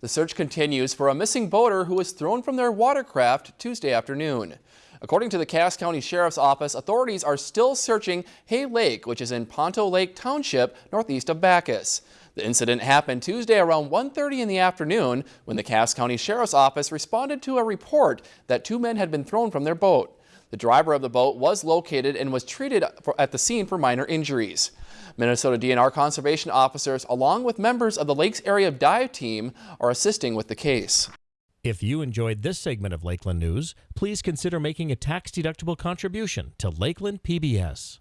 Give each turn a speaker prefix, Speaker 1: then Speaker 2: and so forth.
Speaker 1: The search continues for a missing boater who was thrown from their watercraft Tuesday afternoon. According to the Cass County Sheriff's Office, authorities are still searching Hay Lake, which is in Ponto Lake Township, northeast of Backus. The incident happened Tuesday around 1.30 in the afternoon when the Cass County Sheriff's Office responded to a report that two men had been thrown from their boat. The driver of the boat was located and was treated at the scene for minor injuries. Minnesota DNR conservation officers, along with members of the Lakes Area Dive Team, are assisting with the case.
Speaker 2: If you enjoyed this segment of Lakeland News, please consider making a tax-deductible contribution to Lakeland PBS.